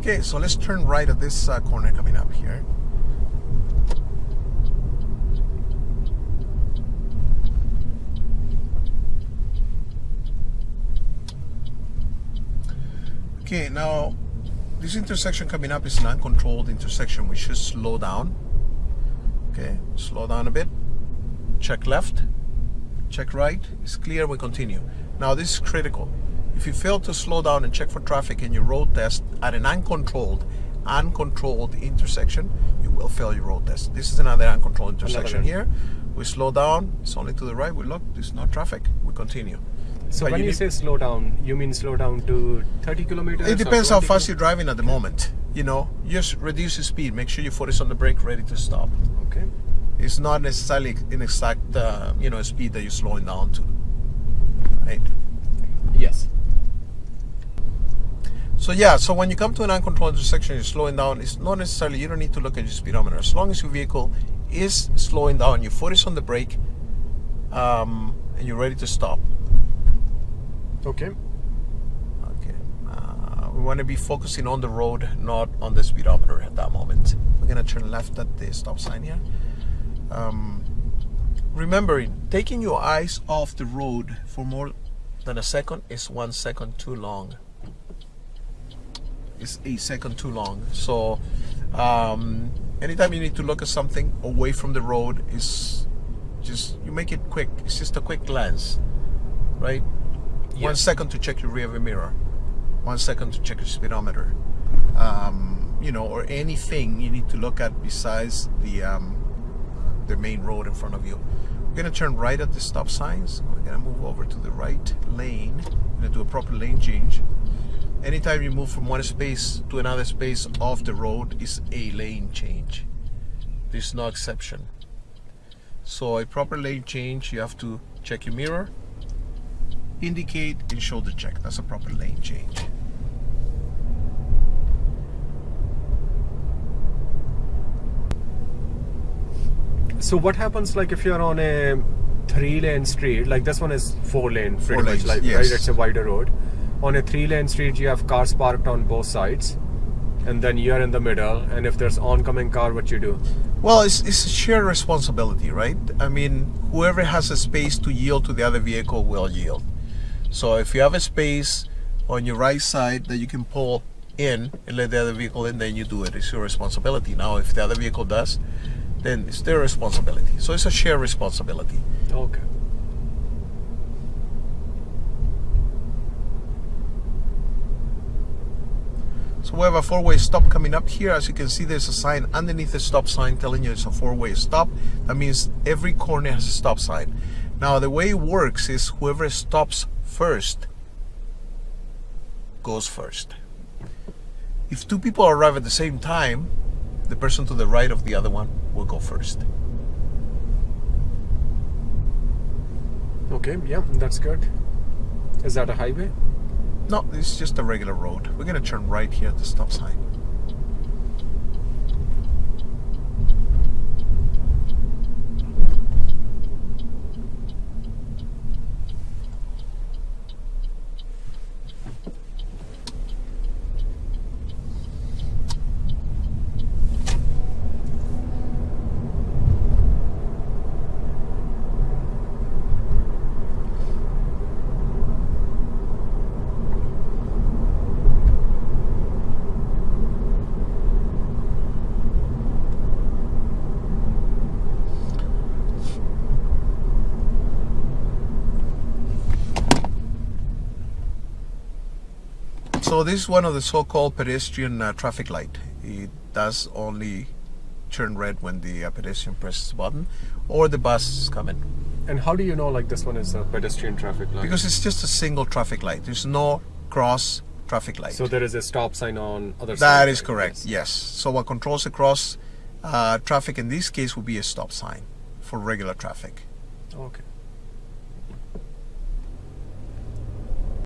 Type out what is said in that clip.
Okay, so let's turn right at this uh, corner coming up here. Okay, now this intersection coming up is an uncontrolled intersection. We should slow down. Okay, slow down a bit. Check left, check right. It's clear, we continue. Now this is critical. If you fail to slow down and check for traffic in your road test at an uncontrolled, uncontrolled intersection, you will fail your road test. This is another uncontrolled intersection here. We slow down, it's only to the right. We look, there's no traffic. We continue. So But when you you, say slow down, you mean slow down to 30 kilometers? It depends how fast you're driving at the moment. You know, just reduce the speed. Make sure your foot is on the brake, ready to stop. Okay. It's not necessarily an exact, uh, you know, speed that you're slowing down to. Right. Yes. So yeah, so when you come to an uncontrolled intersection, you're slowing down. It's not necessarily you don't need to look at your speedometer. As long as your vehicle is slowing down, your foot is on the brake, um, and you're ready to stop. Okay. Okay. Uh, we want to be focusing on the road, not on the speedometer at that moment. We're gonna turn left at the stop sign here. Um, remembering, taking your eyes off the road for more than a second is one second too long. It's a second too long. So, um, anytime you need to look at something away from the road, is just you make it quick. It's just a quick glance, right? One Yes. second to check your rear view mirror, one second to check your speedometer, um, you know, or anything you need to look at besides the um, the main road in front of you. We're gonna turn right at the stop signs. We're gonna move over to the right lane. We're gonna do a proper lane change. Anytime you move from one space to another space off the road is a lane change. There's no exception. So a proper lane change, you have to check your mirror, indicate and shoulder check. That's a proper lane change. So what happens like if you're on a three lane street, like this one is four lane pretty Four much, lanes, like yes. right, it's a wider road. On a three lane street you have cars parked on both sides and then you're in the middle and if there's oncoming car what you do? Well, it's, it's a shared responsibility, right? I mean, whoever has a space to yield to the other vehicle will yield. So if you have a space on your right side that you can pull in and let the other vehicle in, then you do it. It's your responsibility. Now, if the other vehicle does, then it's their responsibility. So it's a shared responsibility. Okay. So we have a four-way stop coming up here. As you can see, there's a sign underneath the stop sign telling you it's a four-way stop. That means every corner has a stop sign. Now, the way it works is whoever stops first goes first. If two people arrive at the same time, the person to the right of the other one will go first. Okay, yeah, that's good. Is that a highway? No, it's just a regular road. We're gonna turn right here at the stop sign. So this is one of the so-called pedestrian uh, traffic light. It does only turn red when the uh, pedestrian presses the button or the bus is coming. And how do you know like this one is a pedestrian traffic light? Because it's just a single traffic light. There's no cross traffic light. so there is a stop sign on other side. that is correct, Yes. yes. So what controls the cross uh, traffic in this case would be a stop sign for regular traffic. Okay.